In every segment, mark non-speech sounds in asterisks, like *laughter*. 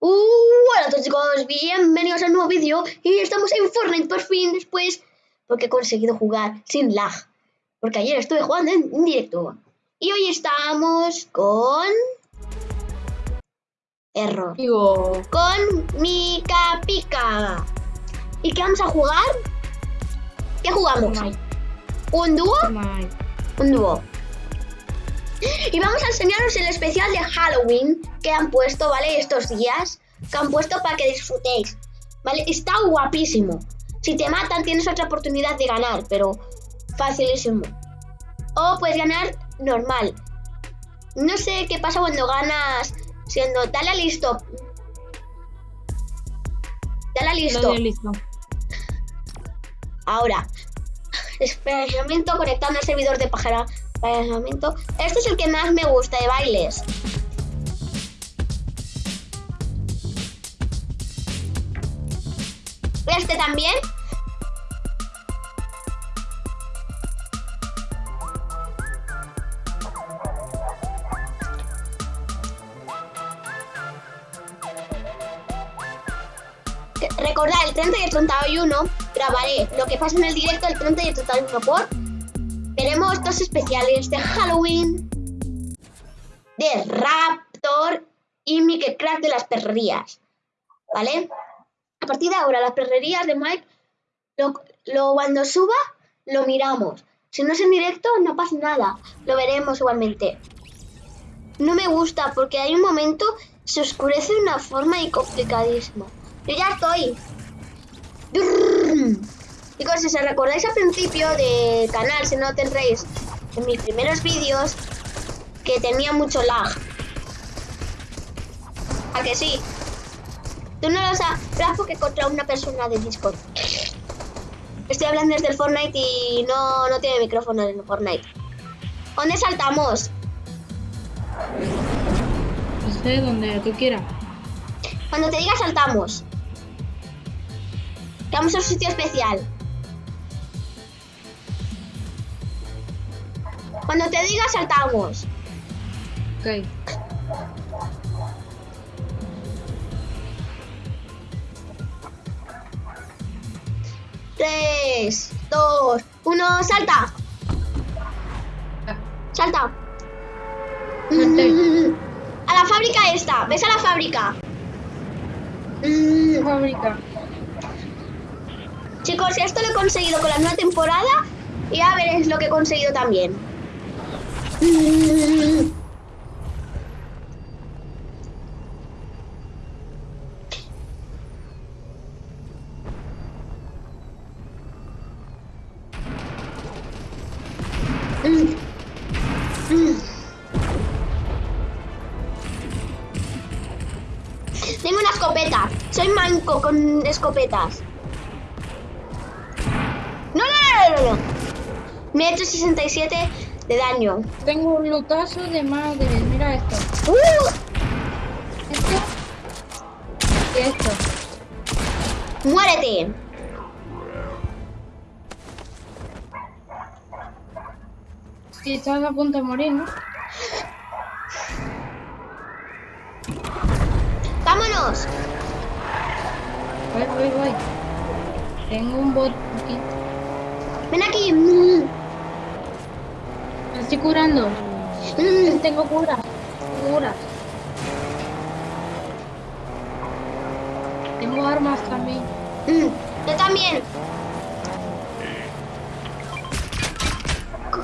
Uh, hola a todos chicos, bienvenidos a un nuevo vídeo y estamos en Fortnite por fin después porque he conseguido jugar sin lag porque ayer estuve jugando en directo y hoy estamos con... Error. Digo, Con Mika Pika. ¿Y qué vamos a jugar? ¿Qué jugamos? Fortnite, ¿Un dúo? Fortnite. Un dúo. Y vamos a enseñaros el especial de Halloween que han puesto, ¿vale? Estos días. Que han puesto para que disfrutéis. ¿Vale? Está guapísimo. Si te matan tienes otra oportunidad de ganar, pero facilísimo. O puedes ganar normal. No sé qué pasa cuando ganas siendo... Dale a listo. Dale a listo. De listo. Ahora, *laughs* experimento conectando al servidor de pájara. Este es el que más me gusta de bailes. Este también. Recordad, el 30 y el 31 grabaré lo que pasa en el directo el 30 y el 31 por veremos dos especiales de Halloween de Raptor y Mickey Crack de las perrerías. ¿Vale? Partir de ahora, las perrerías de Mike, lo, cuando suba, lo miramos. Si no es en directo, no pasa nada. Lo veremos igualmente. No me gusta porque hay un momento se oscurece de una forma y complicadísima. Yo ya estoy. Chicos, si os recordáis al principio del canal, si no tendréis en mis primeros vídeos, que tenía mucho lag. ¿A que sí? Tú no lo sabes porque contra una persona de Discord. Estoy hablando desde el Fortnite y no, no tiene micrófono en el Fortnite. ¿Dónde saltamos? No sé, donde tú quieras. Cuando te diga saltamos. Vamos a un sitio especial. Cuando te diga saltamos. Ok. Tres, dos, uno, salta. Salta. Mm, *laughs* A la fábrica esta. ¿Ves a la fábrica? Mm, Fábrica. Chicos, esto lo he conseguido con la nueva temporada y a ver es lo que he conseguido también. Mm. Con escopetas. No, no, no, no, no. Me he hecho 67 de daño. Tengo un lutazo de madre. Mira esto. ¡Uh! Esto. Y esto. ¡Muérete! Sí, estás a punto de morir, ¿no? ¡Vámonos! Voy, voy, voy. Tengo un bot aquí. Ven aquí. Mm, Me estoy curando. mm. Tengo cura. Cura. Tengo armas también. Mm, Yo también.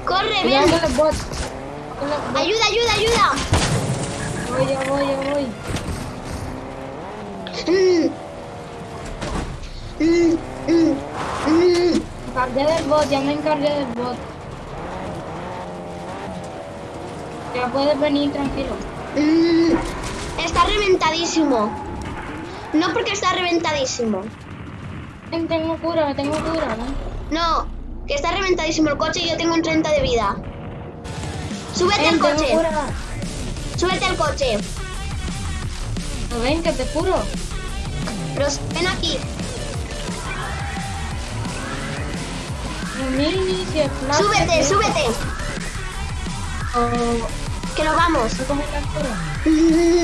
Corre, ven. Ayuda, ayuda, ayuda. Voy, ya voy, ya voy. Mm. Mm, mm, mm. Me encargué del bot, ya me encargué del bot. Ya puedes venir tranquilo. Está reventadísimo. No porque está reventadísimo. Ven, Tengo cura, tengo cura, ¿no? No, que está reventadísimo el coche y yo tengo un 30 de vida. Súbete al coche. cura. Súbete al coche. ¿No ven que te curo? Pero ven aquí. Mini, si es Súbete, súbete. Que nos vamos. Coge la cura.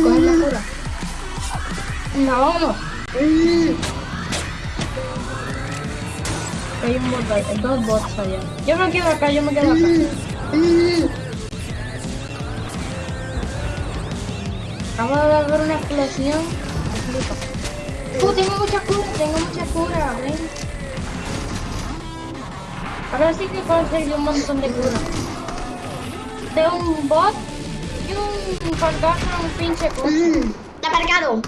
Coge la cura. No, vámonos. Mm, Hay un bot dos bots allá. Yo me quedo acá, yo me quedo acá. mm. Acabo de ver una explosión. Flipa. Uh, tengo mucha cura, tengo mucha cura, ven. Ahora sí que conseguí un montón de cura. Tengo un bot y un fantasma, un pinche coche. Mm, Está aparcado.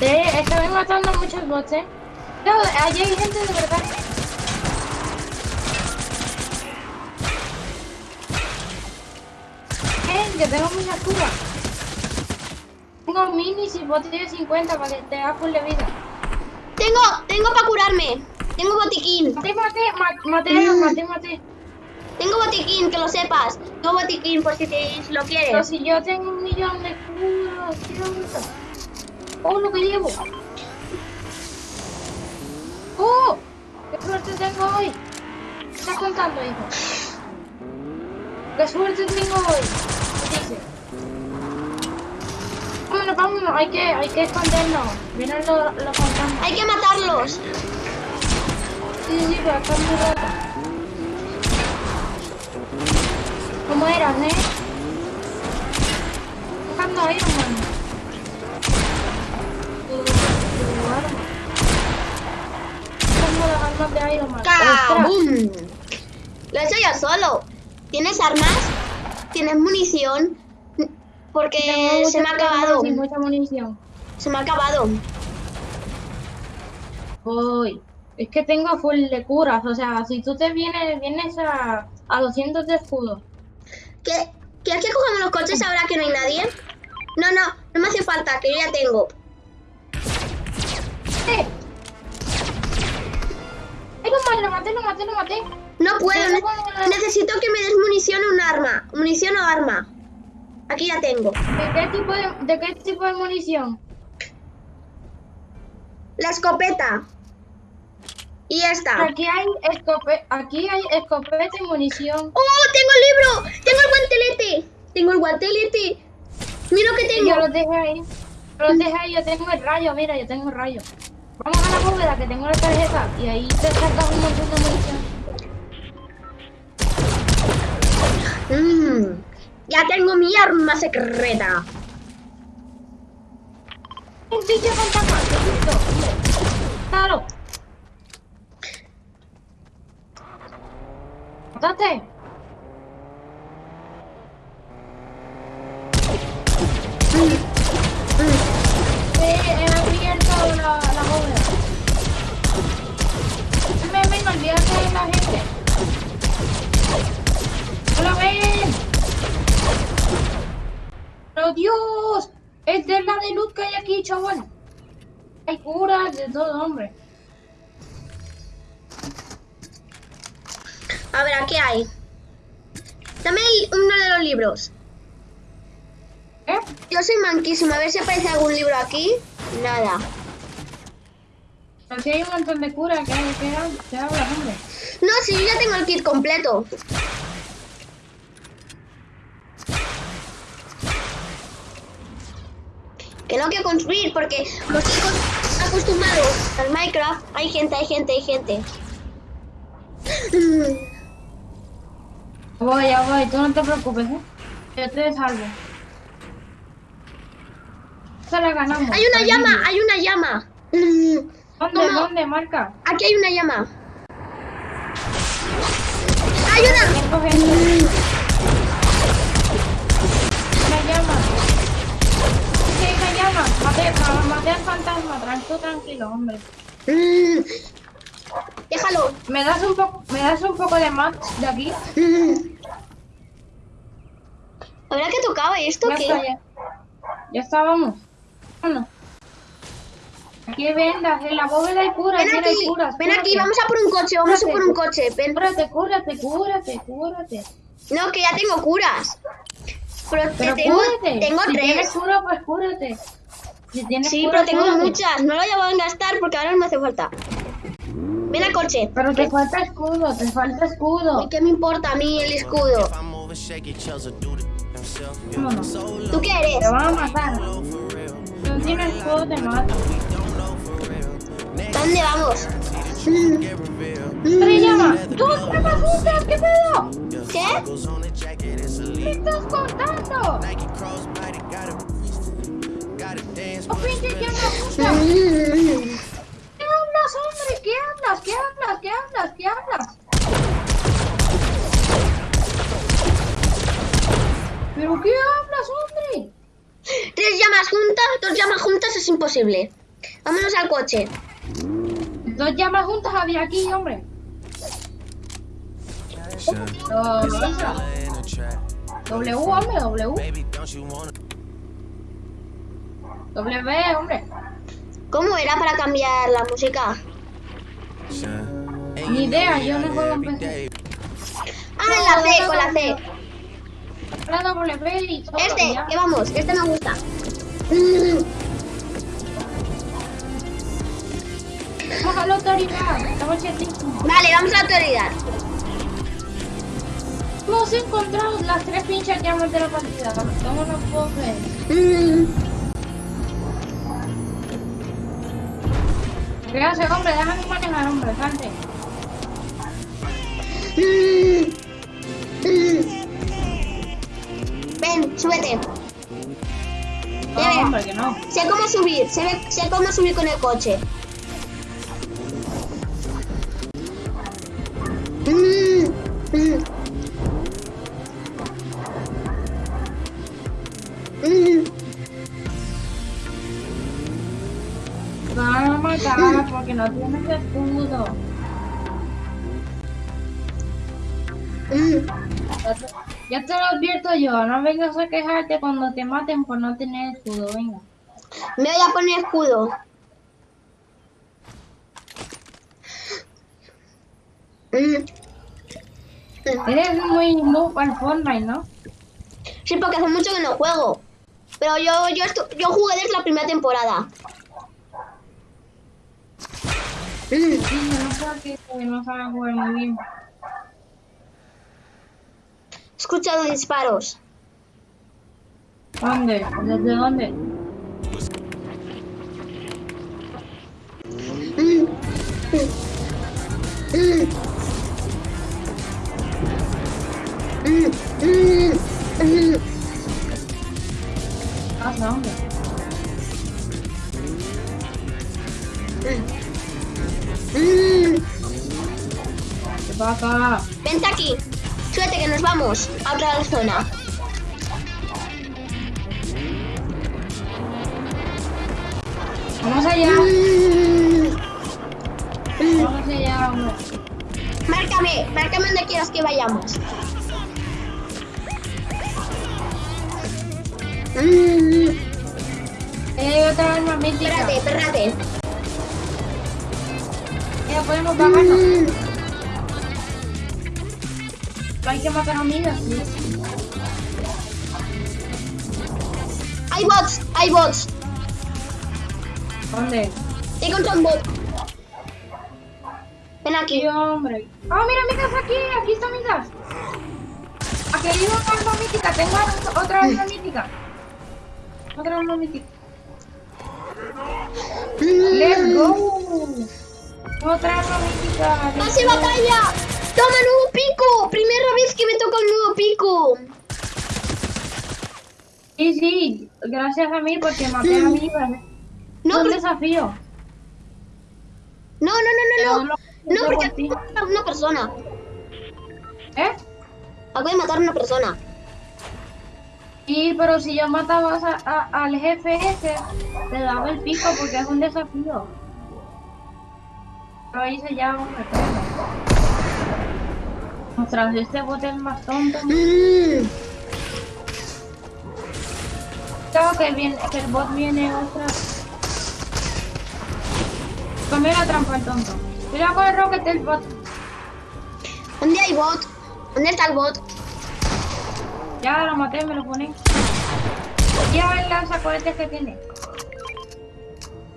Eh, estoy matando muchos bots, eh. No, allí hay gente de verdad. Eh, que tengo mucha cura. Tengo minis y botellas de 50 para que te haga full de vida. Tengo, tengo para curarme. Tengo botiquín. Mate, mate, ma- mate, Mm. mate, mate. Tengo botiquín, que lo sepas. Tengo botiquín por si, te, lo Pero quieres. si yo tengo un millón de curas, tío. Oh, lo que llevo. Oh, qué suerte tengo hoy. ¿Qué estás contando, hijo? Qué suerte tengo hoy. ¿Qué dice? Vámonos, vámonos, hay que, hay que escondernos. Vienen los, los fantasmas. Hay que matarlos. Sí, sí, pero acá muy rata. ¿Cómo eras, eh? Buscando a Iron Man. ¡Kabum! Lo he hecho yo solo. ¿Tienes armas? ¿Tienes munición? Porque se me ha acabado. y mucha munición. Se me ha acabado. Uy, es que tengo full de curas. O sea, si tú te vienes, vienes a, a 200 de escudo. ¿Qué- ¿Quieres que cojamos los coches ahora que no hay nadie? No, no, no me hace falta, que yo ya tengo. ¡Eh! ¡Ay, lo maté, lo maté, lo maté, lo maté! No puedo, necesito que me des munición o un arma. Munición o arma. Aquí ya tengo. ¿De qué tipo de, de qué tipo de munición? La escopeta. Y esta. Aquí hay escope, aquí hay escopeta y munición. ¡Oh, tengo el libro! ¡Tengo el guantelete! Tengo el guantelete. Mira lo que tengo. yo los dejé ahí. Yo los dejé ahí, yo tengo el rayo, mira, yo tengo el rayo. Vamos a la bóveda que tengo la tarjeta y ahí te sacas un montón de munición. Mm, ya tengo mi arma secreta. Un bicho fantasma. Claro. He abierto la, la bóveda. Ven, ven, olvídate de la gente. ¡No lo ven! ¡Pero Dios! Es de la de luz que hay aquí, chaval. Hay curas de todo, hombre. A ver, aquí hay. Dame uno de los libros. ¿Eh? Yo soy manquísimo. A ver si aparece algún libro aquí. Nada. Si hay un montón de curas, ¿qué, qué, qué hablas, hombre? No, si yo ya tengo el kit completo. Que no quiero construir porque como estoy acos- acostumbrado al Minecraft. Hay gente, hay gente, hay gente. Voy, ya voy, tú no te preocupes, ¿eh? Yo te salvo. Esta la ganamos. Hay una llama, hay una llama. ¿Dónde, dónde, marca? Aquí hay una llama. Gente. Mm, Una llama. Llama. Maté, ma- maté al fantasma, tranquilo, tranquilo, hombre. mm. *laughs* Déjalo. ¿Me das un poco, me das un poco de match de aquí? Mm. ¿Habrá que tocaba esto está, ya. Ya estábamos. Bueno. Aquí vendas, en la bóveda hay curas, Ven aquí, ven aquí, vamos a por un coche, vamos a por un coche. Ven. Cúrate, cúrate, cúrate, cúrate. No, que ya tengo curas. Pero, Pero tengo, cúrate. tengo si tienes tres. cura, pues cúrate. Sí, pero tengo cúrate. muchas. No lo voy a gastar porque ahora no me hace falta. Ven al coche. Pero te falta escudo, te falta escudo. ¿Y qué me importa a mí el escudo? Vámonos. ¿Tú qué eres? Te van a matar. Si no tienes juego, te matan. ¿Dónde vamos? ¡Tres llamas! ¡Dos llamas juntas! ¿Qué pedo? ¿Qué? ¿Qué estás contando? ¡Oh, juntas! Mm. ¿Qué hablas, hombre? ¿Qué hablas? ¿Qué hablas? ¿Qué hablas? ¿Qué hablas? ¿Pero qué hablas, hombre? Tres llamas juntas, dos llamas juntas es imposible. Vámonos al coche. Dos llamas juntas había aquí, hombre. W, hombre, W. W, hombre. ¿Cómo era para cambiar la música? Ni idea, yo no juego en PC. Ah, la C, con la C. La W y todo. Este, ya. que vamos, este me gusta. Vamos a la autoridad. Estamos chetísimos. Vale, vamos a la autoridad. Hemos encontrado las tres pinches llamas de la partida. ¿Cómo no puedo creer? Mm. ¿Qué hace, hombre? Déjame manejar, hombre. Salte. Ven, súbete. No, hombre, que no. Sé cómo subir, sé, sé cómo subir con el coche. No tienes escudo. Mm. Ya te, ya te lo advierto yo. No vengas a quejarte cuando te maten por no tener escudo. Venga. Me voy a poner escudo. Mm. Mm. Eres muy noob al Fortnite, ¿no? Sí, porque hace mucho que no juego. Pero yo, yo, yo jugué desde la primera temporada. Mm. Sí, no que no sabe jugar muy bien. He escuchado disparos. ¿Dónde? ¿Desde dónde? ¿Qué pasa? Vente aquí. Suerte que nos vamos a otra zona. Vamos allá. Mm. Vamos allá, hombre. Márcame, márcame donde quieras que vayamos. Mm. Eh, otra arma mítica. Espérate, espérate. Ya podemos bajarnos. Mm. Hay que matar a amigas, sí. Hay bots, hay bots. ¿Dónde? He contra un bot. Ven Sí, aquí. hombre. Oh, mira, mi casa aquí. Aquí está mi casa. Aquí hay una arma mítica. Tengo otra arma mítica. Otra arma mítica. Let's go. Otra arma mítica. let's ¡Pase go. batalla! ¡Toma nuevo pico! Primera vez que me toca un nuevo pico. Sí, sí. Gracias a mí porque maté a mi No, un desafío. no, no, no, no, no. No, porque acabo de matar a una persona. ¿Eh? Acabo de matar a una persona. Sí, pero si yo mataba a- a- al jefe ese, le daba el pico porque es un desafío. Lo hice ya, hombre. Ostras, este bot es más tonto. Mm. Creo que, viene, que el bot viene otra. Comió la trampa el tonto. Cuidado con el rocket del bot. ¿Dónde hay bot? ¿Dónde está el bot? Ya lo maté, me lo pone. Ya el lanzacohetes que tiene.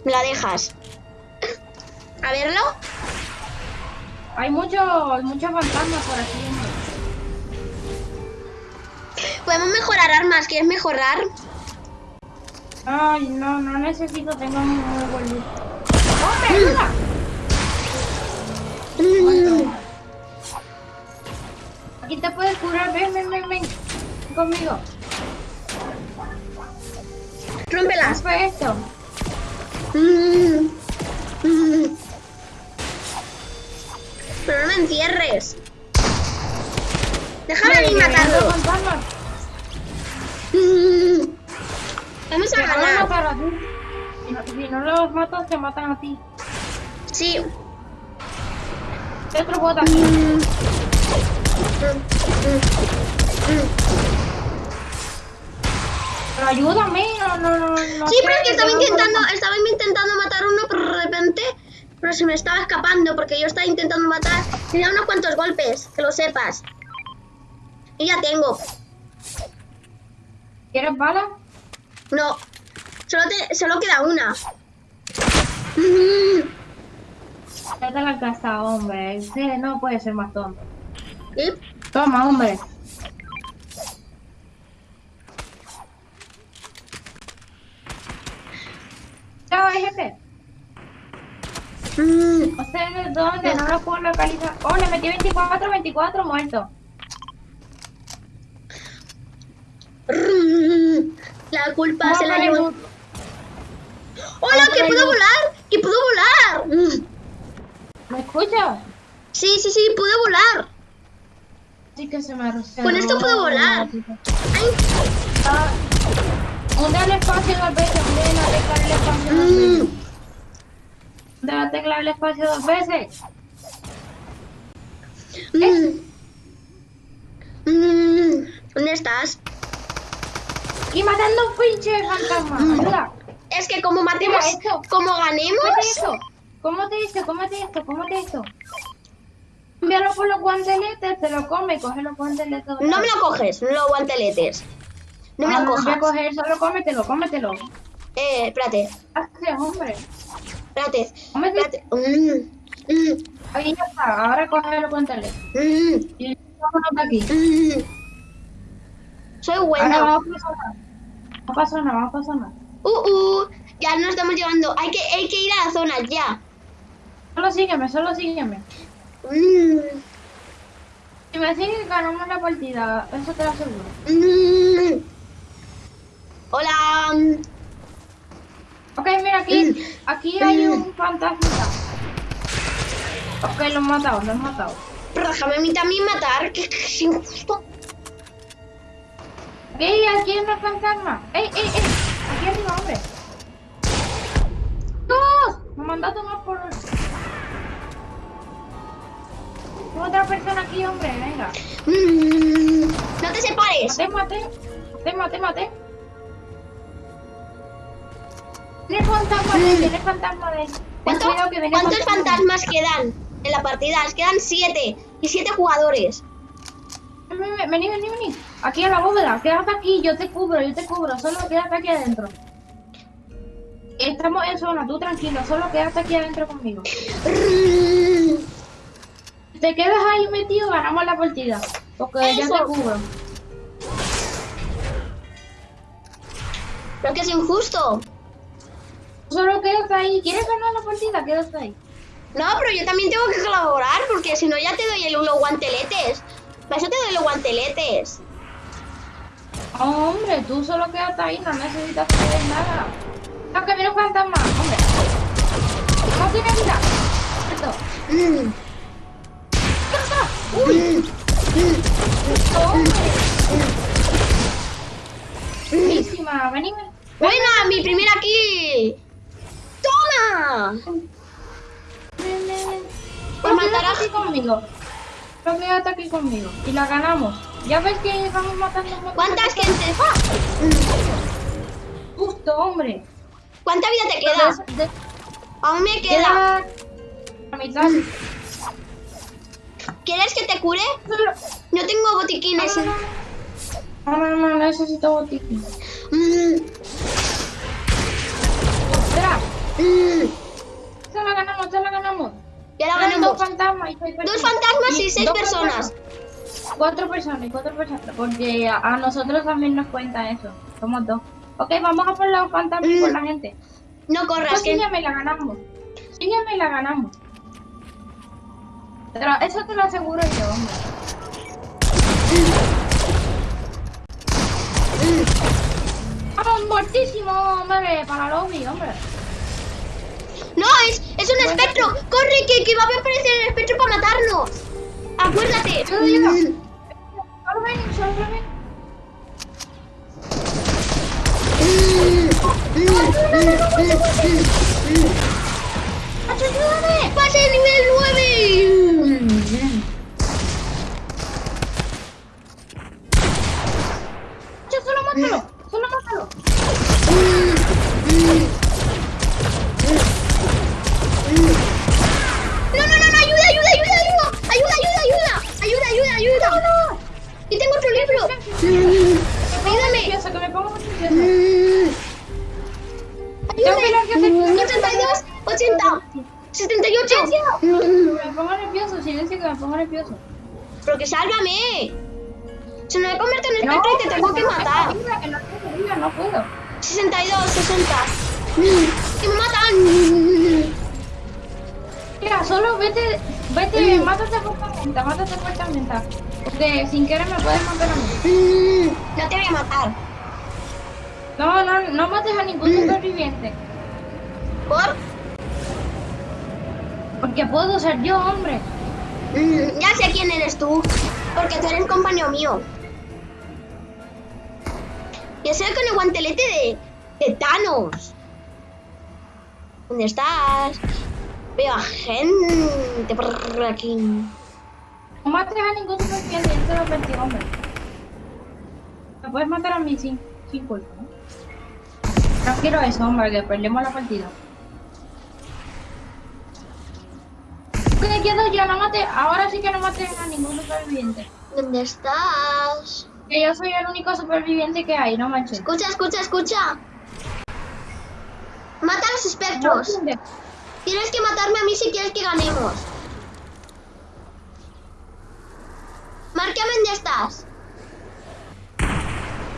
Me la dejas. A verlo. Hay muchos muchos fantasmas por aquí. Podemos mejorar armas. ¿Quieres mejorar? Ay, no, no necesito, tengo un loot. ¡Hombre, ayuda! Mm, Aquí te puedes curar, ven, ven, ven, ven. Ven Conmigo. Rómpelas. Rompe esto. Mm, mm. Pero no me encierres. Déjame a mí matarlo. Vamos a Te van a ganar. matar a ti. Si no, los matas, te matan a ti. Sí. Otro bot aquí. Mm. Pero ayúdame, no, no, no. no Sí, pero es que estaba intentando, estaba intentando matar uno, pero de repente, pero se me estaba escapando porque yo estaba intentando matar. Tenía unos cuantos golpes, que lo sepas. Y ya tengo. ¿Quieres bala? No, solo, te, solo queda una. Ya te la has gastado, hombre. Usted no puede ser más tonto. ¿Sí? Toma, hombre. Chao, jefe. Mm. ¿Ustedes dónde? No lo puedo localizar. Oh, le metí 24, 24 muertos. Mm. La culpa se la llevó. ¡Hola, que puedo volar! ¡Que puedo volar! Mm. ¿Me escuchas? Sí, sí, sí, puedo volar. Sí que se me arroció. Con esto puedo volar. Ay. Ah, el espacio la tecla del espacio dos Mm. Veces. Hunde la tecla del espacio dos veces. Mm. Mm. ¿Dónde estás? Y matando un pinche fantasma. Mm. Ayuda. Es que como matemos, esto. como ¿Cómo te ganemos, esto? ¿Cómo te esto? ¿Cómo te esto? ¿Cómo te esto? Envíalo por los guanteletes, te lo come, coge los guanteletes. no me lo coges, no lo guanteletes. No me Ah, lo voy a cojas. coger, solo cómetelo, cómetelo. Eh, espérate, hombre. Espérate, espérate. Mm, mm, Ahí ya está, ahora coge los guanteletes. mm, Y vámonos de aquí. mm. Soy Ahora buena. vamos a pasar. No pasa nada, vamos a pasar nada. Uh, uh, ya nos estamos llevando. Hay que, hay que ir a la zona ya. Solo sígueme, solo sígueme. Mm, Si me sigues, ganamos la partida, eso te lo aseguro. mm. Hola. Ok, mira aquí, aquí hay un fantasma. Ok, lo han matado, lo han matado. Pero déjame a mí también matar, que es injusto. Ok, aquí hay una fantasma. ¡Ey, ey, ey! Aquí arriba, hombre. ¡Dos! Me mandó a tomar por... Tengo otra persona aquí, hombre, venga. Mm, no te separes. Mate, mate. Mate, mate, mate. Tiene fantasma de él, tiene fantasma de él. Ten ¿Cuánto- que viene ¿Cuántos fantasma. fantasmas quedan en la partida? Quedan siete. Y siete jugadores. Ven, ven, ven, Vení, vení, vení. Aquí en la bóveda. Quédate aquí, yo te cubro, yo te cubro. Solo quédate aquí adentro. Estamos en zona, tú tranquilo. Solo quédate aquí adentro conmigo. Te quedas ahí metido, ganamos la partida. Porque ya Eso. te cubro. Pero que es injusto. Solo quédate ahí. ¿Quieres ganar la partida? Quédate ahí. No, pero yo también tengo que colaborar porque si no ya te doy los guanteletes. Para eso te doy los guanteletes. Oh, hombre, tú solo quédate ahí, no necesitas hacer nada. No, que viene un fantasma, hombre. No tiene vida. Esto. Mm, *laughs* ¡Uy! mm, hombre. Buenísima, vení, ven. Buena, mi primera kill. Pues matar a- aquí conmigo. Aquí conmigo. Y la ganamos. Ya ves que vamos matando ¿Cuántas gente? Mm, Justo, hombre. ¿Cuánta vida te queda? De- Aún me queda. la mitad. ¿Quieres que te cure? No tengo botiquines. No, no, no, no, no necesito botiquín. Mm, Mm, se la ganamos, se la ganamos. Ya la ganamos. Dos fantasmas y seis Dos personas. fantasmas y seis dos personas. fantasmas. cuatro personas, cuatro personas, porque a, nosotros también nos cuenta eso. Somos dos. Ok, vamos a por los fantasmas y por la gente. No corras, Pues que... y la ganamos. Sígueme y la ganamos. Pero eso te lo aseguro yo, hombre. Vamos, muertísimo, hombre, para lobby, hombre. No, es, es un espectro. Corre, que, que va a aparecer el espectro para matarnos. Acuérdate. Yo, yo, yo. ¡Hacho, ayúdame! ¡Pase nivel 9! ¡Hacho, solo mátalo! ¡Solo mátalo! No, no, no, no, ayuda, ayuda, ayuda, ayuda. Ayuda, ayuda, ayuda. Ayuda, ayuda, ayuda. No, no. Y tengo otro que me pongo muy nerviosa. Ayúdame. que hacer- 82, 80, 78. Me pongo nervioso, silencio que me pongo nervioso. Pero que sálvame. Se me convierte en espectro y te tengo que matar. No no puedo. 62, 60. Que me matan. Mira, solo vete, vete, mátate fuertemente, mátate fuertemente. Porque sin querer me puedes matar a mí. No te voy a matar. No, no, no mates a ningún superviviente. ¿Por? Porque puedo ser yo, hombre. Mm, Ya sé quién eres tú. Porque tú eres compañero mío. Yo soy con el guantelete de, de Thanos. ¿Dónde estás? Veo a gente por aquí. No mates a ningún superviviente, yo te lo hombre. Me puedes matar a mí sin, sin culpa, ¿no? No quiero eso, hombre, que perdemos la partida. Que quedo yo, no mate, ahora sí que no mates a ningún superviviente. ¿Dónde estás? Que yo soy el único superviviente que hay, no manches. Escucha, escucha, escucha. Mata a los espectros. Tienes que matarme a mí si quieres que ganemos. Márcame dónde estás.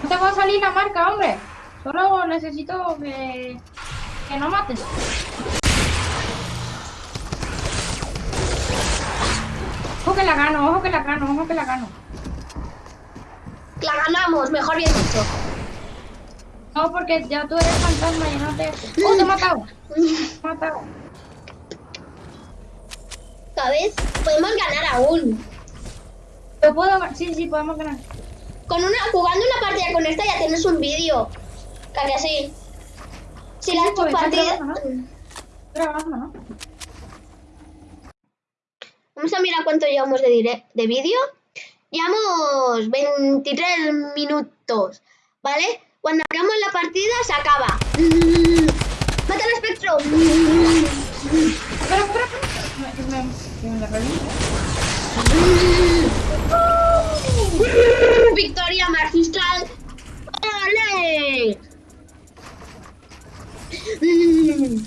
No te va a salir la marca, hombre. Solo necesito que, que no mates. Ojo que la gano, ojo que la gano, ojo que la gano. La ganamos, mejor bien dicho. No, porque ya tú eres fantasma y no te... ¡Oh, te he matado! *laughs* Te he matado. ¿Sabes? Podemos ganar aún. Yo puedo... Sí, sí, podemos ganar. Con una, jugando una partida con esta ya tienes un vídeo. ¿A que sí? Si Sí, las tus partidas... Vamos a mirar cuánto llevamos de, de vídeo. Llevamos 23 minutos, ¿vale? Cuando acabamos la partida se acaba. Mm, Mata al espectro. Espera, espera, espera. Me- me, me la Victoria magistral. ¡Ole! Mm.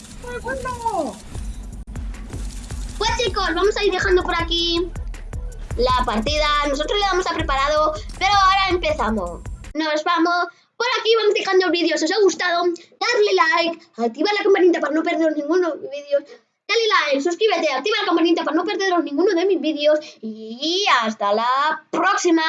Pues chicos, vamos a ir dejando por aquí la partida. Nosotros le damos a preparado, pero ahora empezamos. Nos vamos. Por aquí vamos dejando el vídeo. Si os ha gustado, darle like, activa la campanita para no perderos ninguno de mis vídeos. Dale like, suscríbete, activa la campanita para no perderos ninguno de mis vídeos. Y hasta la próxima.